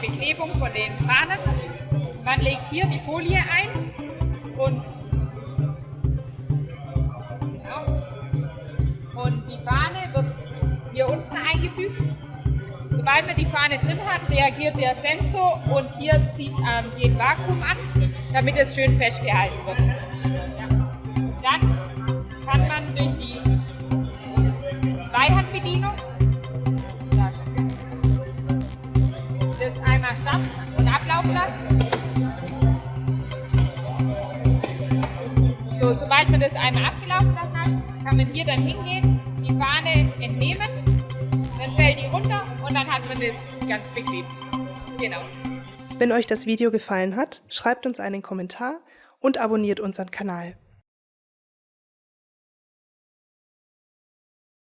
Beklebung von den Fahnen. Man legt hier die Folie ein und, genau, und die Fahne wird hier unten eingefügt. Sobald man die Fahne drin hat, reagiert der Sensor und hier zieht ähm, den Vakuum an, damit es schön festgehalten wird. Ja. Dann kann man durch die Zweihandbedienung das einmal starten und ablaufen lassen. So, sobald man das einmal abgelaufen lassen hat, kann man hier dann hingehen, die Fahne entnehmen, dann fällt die runter und dann hat man das ganz beklebt. Genau. Wenn euch das Video gefallen hat, schreibt uns einen Kommentar und abonniert unseren Kanal.